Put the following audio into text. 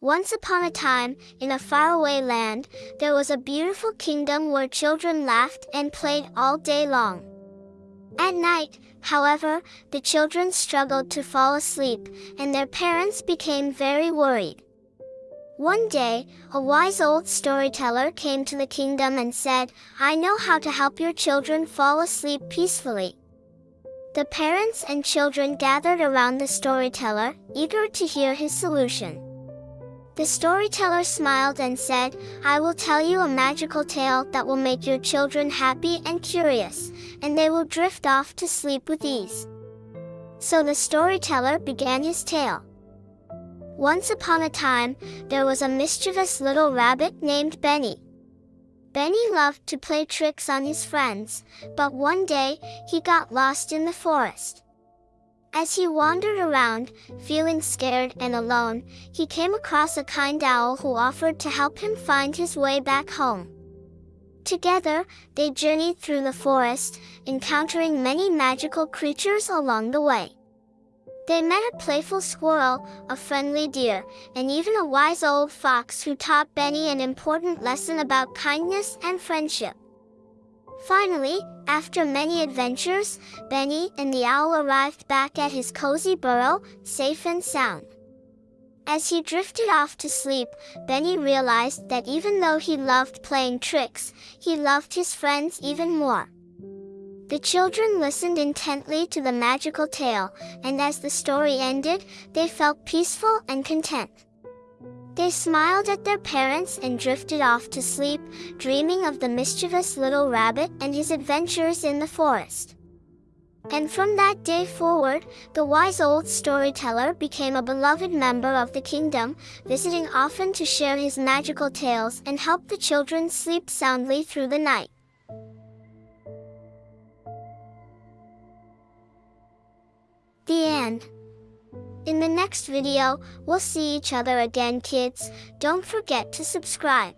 Once upon a time, in a faraway land, there was a beautiful kingdom where children laughed and played all day long. At night, however, the children struggled to fall asleep, and their parents became very worried. One day, a wise old storyteller came to the kingdom and said, I know how to help your children fall asleep peacefully. The parents and children gathered around the storyteller, eager to hear his solution. The storyteller smiled and said, I will tell you a magical tale that will make your children happy and curious, and they will drift off to sleep with ease. So the storyteller began his tale. Once upon a time, there was a mischievous little rabbit named Benny. Benny loved to play tricks on his friends, but one day, he got lost in the forest. As he wandered around, feeling scared and alone, he came across a kind owl who offered to help him find his way back home. Together, they journeyed through the forest, encountering many magical creatures along the way. They met a playful squirrel, a friendly deer, and even a wise old fox who taught Benny an important lesson about kindness and friendship. Finally, after many adventures, Benny and the owl arrived back at his cozy burrow, safe and sound. As he drifted off to sleep, Benny realized that even though he loved playing tricks, he loved his friends even more. The children listened intently to the magical tale, and as the story ended, they felt peaceful and content. They smiled at their parents and drifted off to sleep, dreaming of the mischievous little rabbit and his adventures in the forest. And from that day forward, the wise old storyteller became a beloved member of the kingdom, visiting often to share his magical tales and help the children sleep soundly through the night. The end. In the next video, we'll see each other again kids. Don't forget to subscribe.